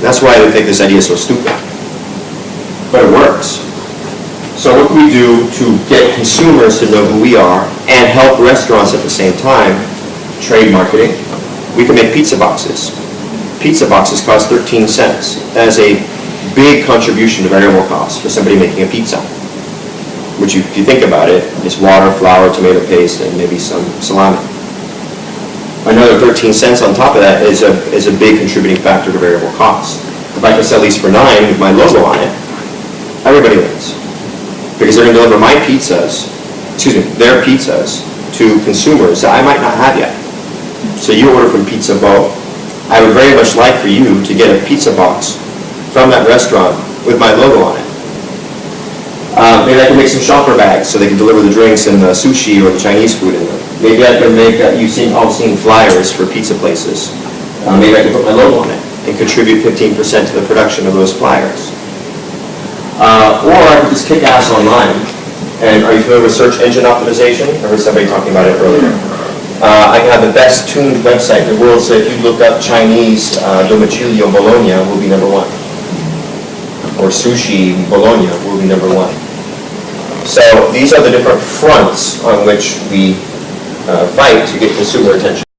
That's why I think this idea is so stupid. But it works. So what can we do to get consumers to know who we are and help restaurants at the same time? Trade marketing. We can make pizza boxes. Pizza boxes cost 13 cents. That is a big contribution to variable costs for somebody making a pizza. Which, you- if you think about it, is water, flour, tomato paste, and maybe some salami. Another 13 cents on top of that is a, is a big contributing factor to variable costs. If I can sell these for nine with my logo on it, everybody wins. Because they're gonna deliver my pizzas, excuse me, their pizzas to consumers that I might not have yet. So you order from Pizza Bo, I would very much like for you to get a pizza box from that restaurant with my logo on it. Uh, maybe I can make some shopper bags so they can deliver the drinks and the sushi or the Chinese food in them. Maybe I can make, uh, you've seen, all seen flyers for pizza places. Uh, maybe I can put my logo on it and contribute fifteen percent to the production of those flyers. Uh, or I could just kick ass online. And are you familiar with search engine optimization? I heard somebody talking about it earlier. Uh, I can have the best tuned website in the world, so if you look up Chinese, uh, domicilio Bologna will be number one. Or sushi Bologna will be number one. So these are the different fronts on which we Uh, fight to get consumer attention.